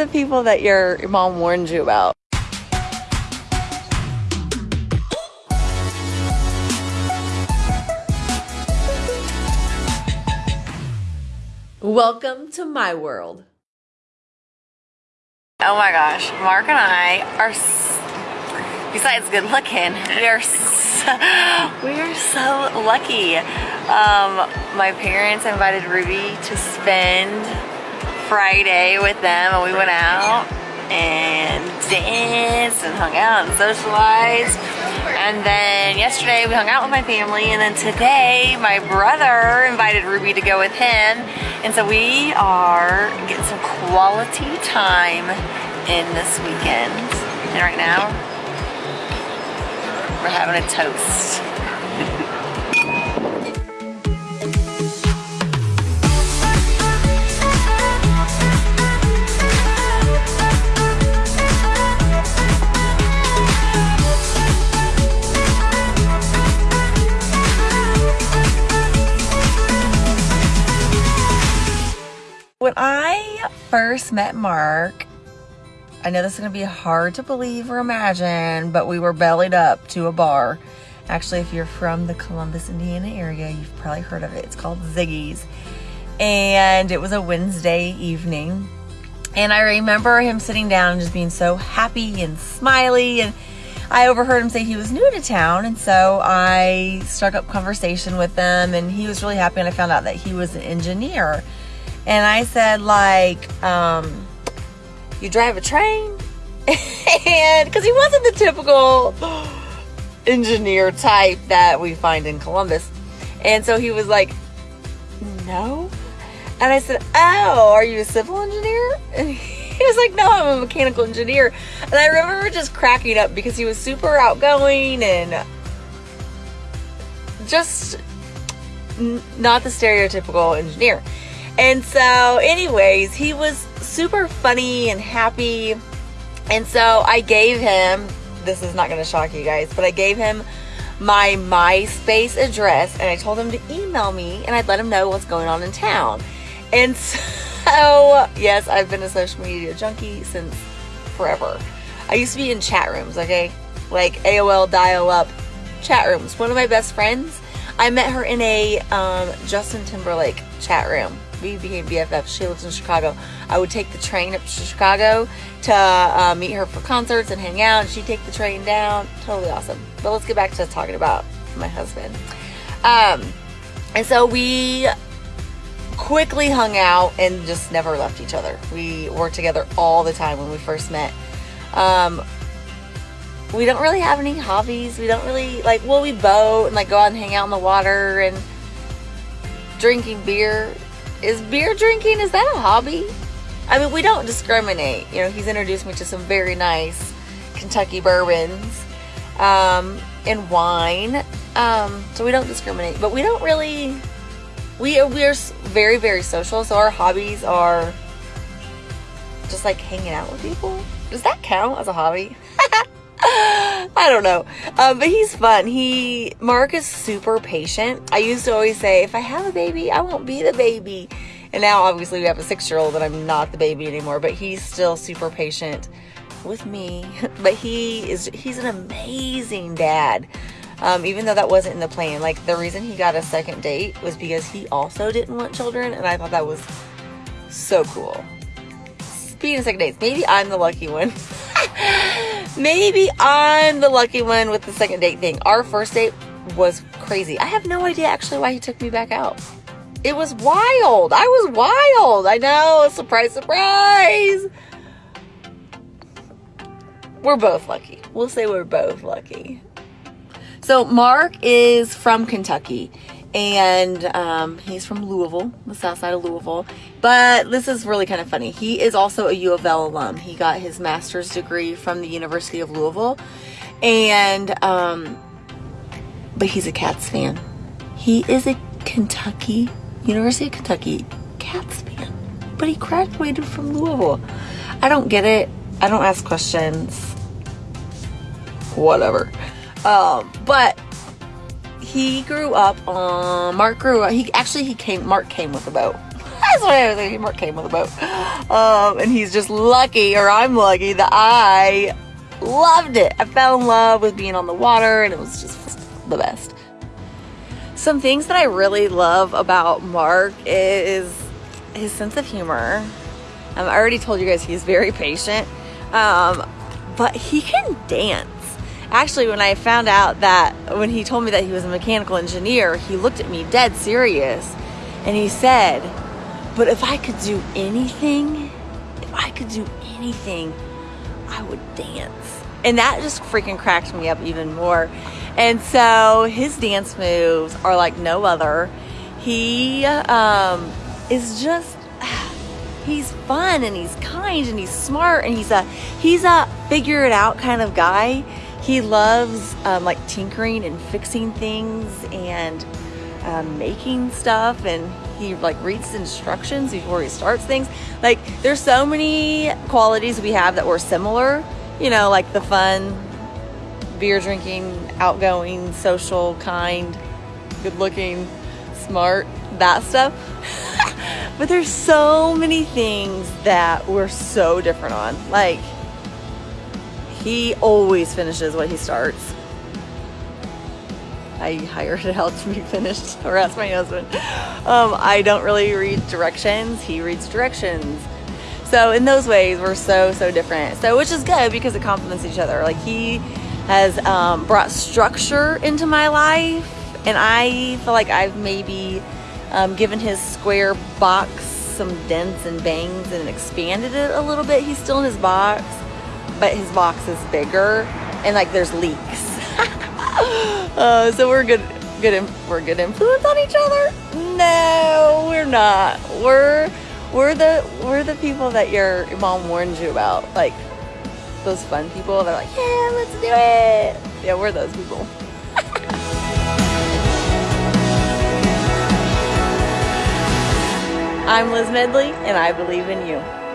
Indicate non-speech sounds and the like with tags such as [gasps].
are the people that your, your mom warned you about? Welcome to my world. Oh my gosh, Mark and I are, besides good looking, we are so, [laughs] we are so lucky. Um, my parents invited Ruby to spend Friday with them and we went out and danced and hung out and socialized. And then yesterday we hung out with my family and then today my brother invited Ruby to go with him. And so we are getting some quality time in this weekend. And right now, we're having a toast. When I first met Mark, I know this is going to be hard to believe or imagine, but we were bellied up to a bar. Actually, if you're from the Columbus, Indiana area, you've probably heard of it. It's called Ziggy's. And it was a Wednesday evening. And I remember him sitting down and just being so happy and smiley. And I overheard him say he was new to town. And so I struck up conversation with him. And he was really happy. And I found out that he was an engineer and I said like, um, you drive a train? [laughs] and because he wasn't the typical [gasps] engineer type that we find in Columbus. And so he was like, no. And I said, oh, are you a civil engineer? [laughs] And he was like, no, I'm a mechanical engineer. And I remember just cracking up because he was super outgoing and just not the stereotypical engineer. And so, anyways, he was super funny and happy. And so I gave him, this is not going to shock you guys, but I gave him my MySpace address and I told him to email me and I'd let him know what's going on in town. And [laughs] so, yes, I've been a social media junkie since forever. I used to be in chat rooms, okay? Like AOL dial up chat rooms. One of my best friends, I met her in a um, Justin Timberlake chat room we became BFFs. She lives in Chicago. I would take the train up to Chicago to uh, meet her for concerts and hang out. And she'd take the train down. Totally awesome. But let's get back to talking about my husband. Um, and so we quickly hung out and just never left each other. We worked together all the time when we first met. Um, we don't really have any hobbies. We don't really like, well, we boat and like go out and hang out in the water and drinking beer is beer drinking, is that a hobby? I mean, we don't discriminate. You know, he's introduced me to some very nice Kentucky bourbons um, and wine. Um, so we don't discriminate, but we don't really. We we are very very social. So our hobbies are just like hanging out with people. Does that count as a hobby? [laughs] [laughs] I don't know. Um, but he's fun. He, Mark is super patient. I used to always say, if I have a baby, I won't be the baby. And now obviously we have a six year old and I'm not the baby anymore, but he's still super patient with me. [laughs] But he is, he's an amazing dad. Um, even though that wasn't in the plan. Like the reason he got a second date was because he also didn't want children. And I thought that was so cool. Speaking of second dates, maybe I'm the lucky one. [laughs] Maybe I'm the lucky one with the second date thing. Our first date was crazy. I have no idea actually why he took me back out. It was wild. I was wild. I know. Surprise, surprise. We're both lucky. We'll say we're both lucky. So, Mark is from Kentucky and um, he's from Louisville, the south side of Louisville. But this is really kind of funny. He is also a U of L alum. He got his master's degree from the University of Louisville, and um, but he's a Cats fan. He is a Kentucky University of Kentucky Cats fan, but he graduated from Louisville. I don't get it. I don't ask questions. Whatever. Um, but he grew up on Mark grew up he actually he came Mark came with a boat [laughs] That's why he came with a boat. Um, and he's just lucky, or I'm lucky, that I loved it. I fell in love with being on the water, and it was just the best. Some things that I really love about Mark is his sense of humor. Um, I already told you guys he's very patient, um, but he can dance. Actually, when I found out that when he told me that he was a mechanical engineer, he looked at me dead serious and he said, But if I could do anything, if I could do anything, I would dance. And that just freaking cracked me up even more. And so his dance moves are like no other. He um, is just [sighs] he's fun and he's kind and he's smart and he's a he's a figure it out kind of guy. He loves um, like tinkering and fixing things and um, making stuff and he like reads instructions before he starts things. Like there's so many qualities we have that were similar. You know, like the fun, beer drinking, outgoing, social, kind, good looking, smart, that stuff. [laughs] but there's so many things that we're so different on. Like, he always finishes what he starts. I hired [laughs] it out to be finished, [laughs] or ask my husband. Um, I don't really read directions, he reads directions. So in those ways, we're so, so different. So, which is good because it complements each other. Like, he has um, brought structure into my life, and I feel like I've maybe um, given his square box some dents and bangs and expanded it a little bit. He's still in his box, but his box is bigger, and like there's leaks. [laughs] uh, so we're good, good, we're good influence on each other. No, we're not. We're we're the we're the people that your mom warned you about, like those fun people that are like, yeah, let's do it. Yeah, we're those people. [laughs] I'm Liz Medley, and I believe in you.